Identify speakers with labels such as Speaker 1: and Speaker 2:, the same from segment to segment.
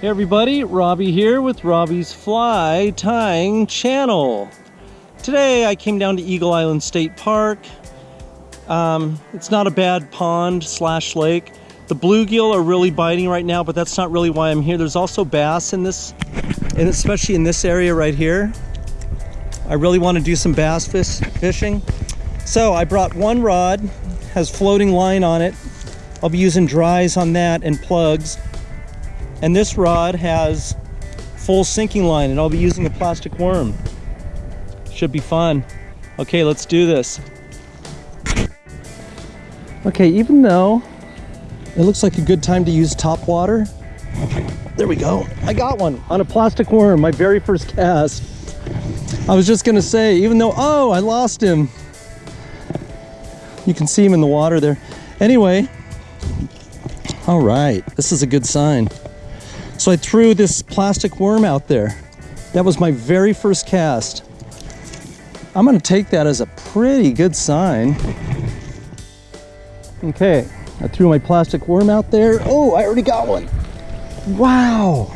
Speaker 1: Hey everybody, Robbie here with Robbie's Fly Tying Channel. Today I came down to Eagle Island State Park. Um, it's not a bad pond slash lake. The bluegill are really biting right now, but that's not really why I'm here. There's also bass in this, and especially in this area right here. I really want to do some bass fish, fishing. So I brought one rod, has floating line on it. I'll be using dries on that and plugs. And this rod has full sinking line and I'll be using a plastic worm. Should be fun. Okay, let's do this. Okay, even though it looks like a good time to use top water, there we go. I got one on a plastic worm, my very first cast. I was just gonna say, even though, oh, I lost him. You can see him in the water there. Anyway, all right, this is a good sign. So I threw this plastic worm out there. That was my very first cast. I'm gonna take that as a pretty good sign. Okay, I threw my plastic worm out there. Oh, I already got one. Wow,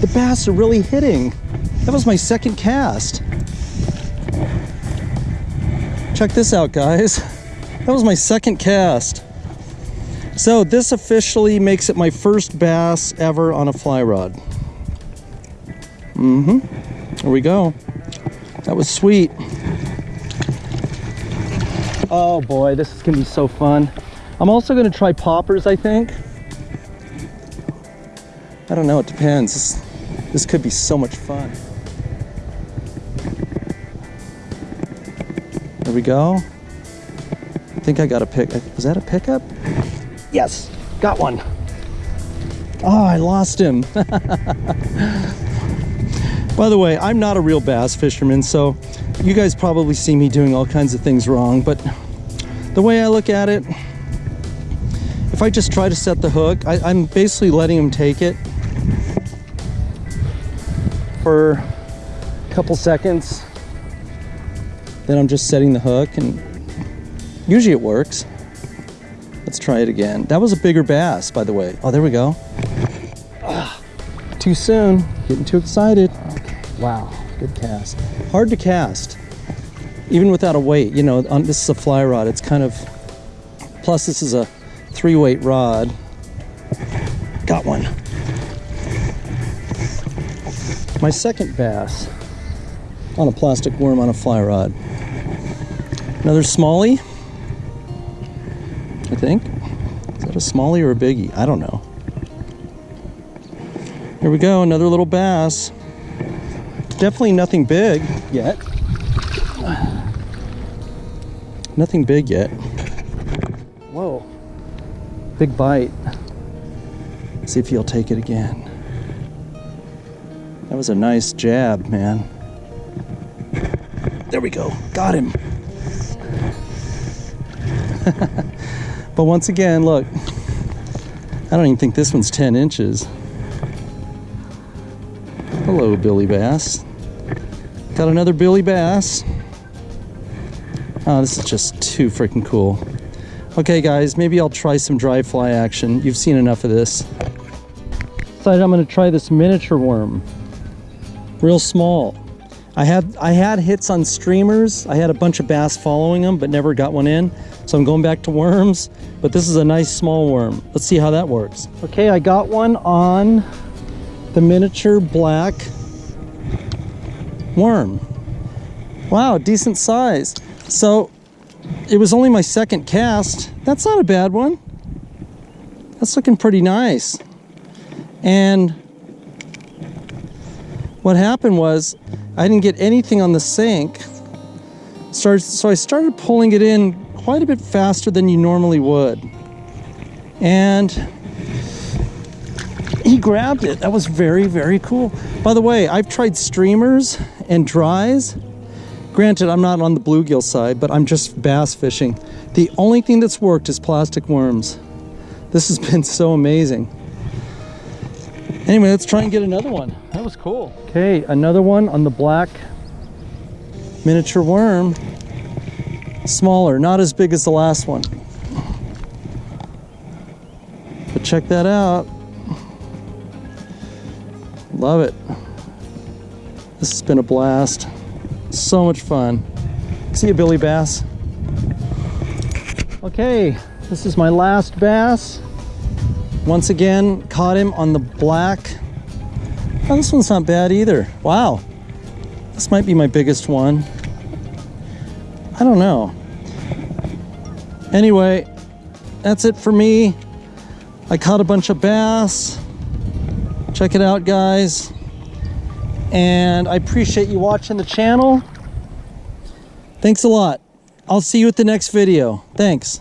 Speaker 1: the bass are really hitting. That was my second cast. Check this out, guys. That was my second cast. So this officially makes it my first bass ever on a fly rod. Mm-hmm. There we go. That was sweet. Oh boy, this is gonna be so fun. I'm also gonna try poppers, I think. I don't know, it depends. This, this could be so much fun. There we go. I think I got a pick. Was that a pickup? Yes, got one. Oh, I lost him. By the way, I'm not a real bass fisherman, so you guys probably see me doing all kinds of things wrong, but the way I look at it, if I just try to set the hook, I, am basically letting him take it for a couple seconds. Then I'm just setting the hook and usually it works. Let's try it again. That was a bigger bass, by the way. Oh, there we go. Ah, too soon, getting too excited. Okay. Wow, good cast. Hard to cast, even without a weight. You know, on, this is a fly rod. It's kind of, plus this is a three weight rod. Got one. My second bass on a plastic worm on a fly rod. Another smallie. I think. Is that a smallie or a biggie? I don't know. Here we go, another little bass. Definitely nothing big yet. Nothing big yet. Whoa. Big bite. See if he'll take it again. That was a nice jab, man. There we go. Got him. But once again, look, I don't even think this one's 10 inches. Hello, Billy Bass. Got another Billy Bass. Oh, this is just too freaking cool. Okay, guys, maybe I'll try some dry fly action. You've seen enough of this. Decided I'm gonna try this miniature worm. Real small. I had I had hits on streamers. I had a bunch of bass following them, but never got one in. So I'm going back to worms, but this is a nice small worm. Let's see how that works. Okay, I got one on the miniature black worm. Wow, decent size. So it was only my second cast. That's not a bad one. That's looking pretty nice. And what happened was I didn't get anything on the sink. Started, so I started pulling it in quite a bit faster than you normally would. And he grabbed it. That was very, very cool. By the way, I've tried streamers and dries. Granted, I'm not on the bluegill side, but I'm just bass fishing. The only thing that's worked is plastic worms. This has been so amazing. Anyway, let's try and get another one. That was cool. Okay, another one on the black miniature worm smaller, not as big as the last one. But check that out. Love it. This has been a blast. So much fun. See you, Billy Bass. Okay, this is my last bass. Once again, caught him on the black. Oh, this one's not bad either. Wow. This might be my biggest one. I don't know. Anyway, that's it for me. I caught a bunch of bass. Check it out, guys. And I appreciate you watching the channel. Thanks a lot. I'll see you at the next video. Thanks.